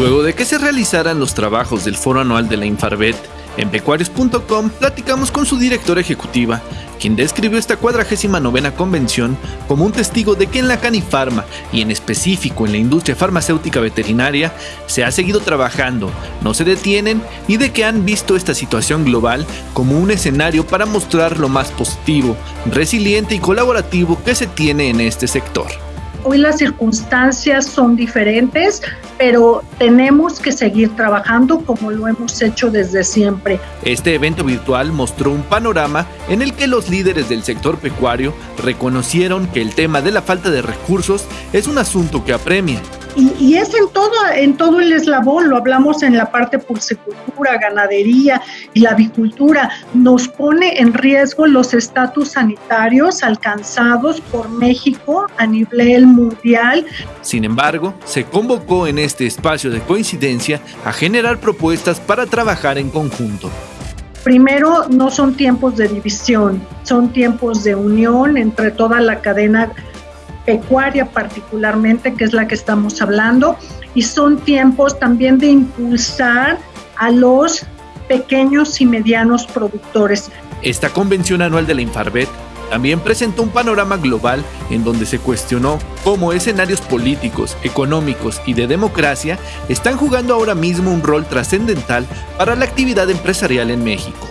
de que se realizaran los trabajos del foro anual de la Infarvet, en pecuarios.com platicamos con su directora ejecutiva, quien describió esta cuadragésima novena convención como un testigo de que en la canifarma y en específico en la industria farmacéutica veterinaria se ha seguido trabajando, no se detienen y de que han visto esta situación global como un escenario para mostrar lo más positivo, resiliente y colaborativo que se tiene en este sector. Hoy las circunstancias son diferentes, pero tenemos que seguir trabajando como lo hemos hecho desde siempre. Este evento virtual mostró un panorama en el que los líderes del sector pecuario reconocieron que el tema de la falta de recursos es un asunto que apremia y, es en todo, en todo el eslabón, lo hablamos en la parte pulsicultura, ganadería y la avicultura, nos pone en riesgo los estatus sanitarios alcanzados por México a nivel mundial. Sin embargo, se convocó en este espacio de coincidencia a generar propuestas para trabajar en conjunto. Primero, no son tiempos de división, son tiempos de unión entre toda la cadena pecuaria particularmente, que es la que estamos hablando, y son tiempos también de impulsar a los pequeños y medianos productores. Esta convención anual de la Infarvet también presentó un panorama global en donde se cuestionó cómo escenarios políticos, económicos y de democracia están jugando ahora mismo un rol trascendental para la actividad empresarial en México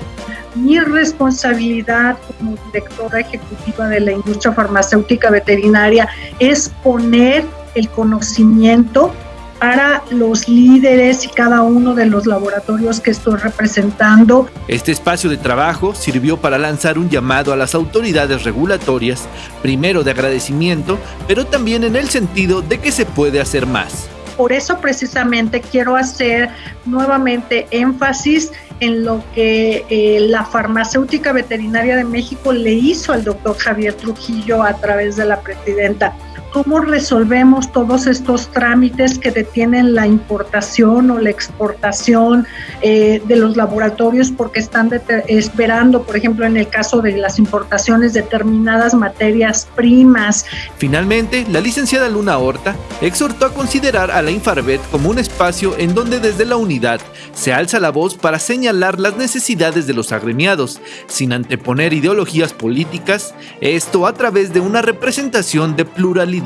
mi responsabilidad como directora ejecutiva de la industria farmacéutica veterinaria es poner el conocimiento para los líderes y cada uno de los laboratorios que estoy representando. Este espacio de trabajo sirvió para lanzar un llamado a las autoridades regulatorias, primero de agradecimiento, pero también en el sentido de que se puede hacer más. Por eso precisamente quiero hacer nuevamente énfasis en lo que eh, la farmacéutica veterinaria de México le hizo al doctor Javier Trujillo a través de la presidenta cómo resolvemos todos estos trámites que detienen la importación o la exportación eh, de los laboratorios porque están esperando, por ejemplo, en el caso de las importaciones, determinadas materias primas. Finalmente, la licenciada Luna Horta exhortó a considerar a la Infarvet como un espacio en donde desde la unidad se alza la voz para señalar las necesidades de los agremiados, sin anteponer ideologías políticas, esto a través de una representación de pluralidad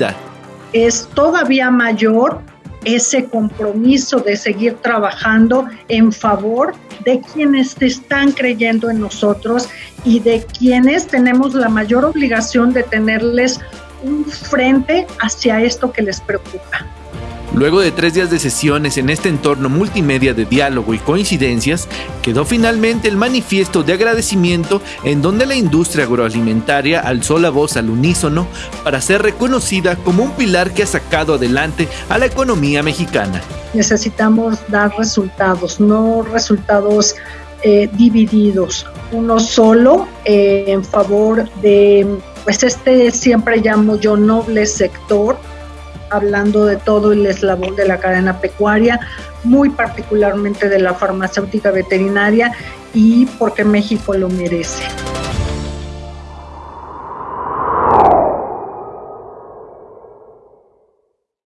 es todavía mayor ese compromiso de seguir trabajando en favor de quienes están creyendo en nosotros y de quienes tenemos la mayor obligación de tenerles un frente hacia esto que les preocupa. Luego de tres días de sesiones en este entorno multimedia de diálogo y coincidencias, quedó finalmente el manifiesto de agradecimiento en donde la industria agroalimentaria alzó la voz al unísono para ser reconocida como un pilar que ha sacado adelante a la economía mexicana. Necesitamos dar resultados, no resultados eh, divididos, uno solo eh, en favor de, pues este siempre llamo yo noble sector hablando de todo el eslabón de la cadena pecuaria, muy particularmente de la farmacéutica veterinaria y porque México lo merece.